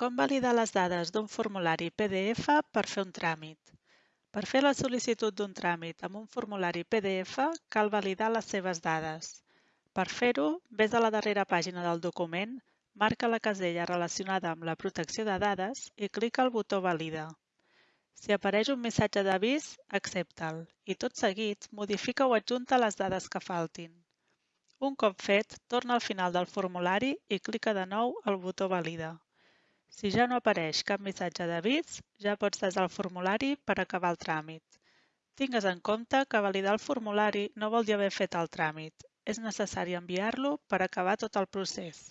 Com validar les dades d'un formulari PDF per fer un tràmit? Per fer la sol·licitud d'un tràmit amb un formulari PDF cal validar les seves dades. Per fer-ho, ves a la darrera pàgina del document, marca la casella relacionada amb la protecció de dades i clica el botó Valida. Si apareix un missatge d'avís, accepta'l i tot seguit modifica o adjunta les dades que faltin. Un cop fet, torna al final del formulari i clica de nou el botó Valida. Si ja no apareix cap missatge d'avís, ja pots desar el formulari per acabar el tràmit. Tingues en compte que validar el formulari no vol dir haver fet el tràmit. És necessari enviar-lo per acabar tot el procés.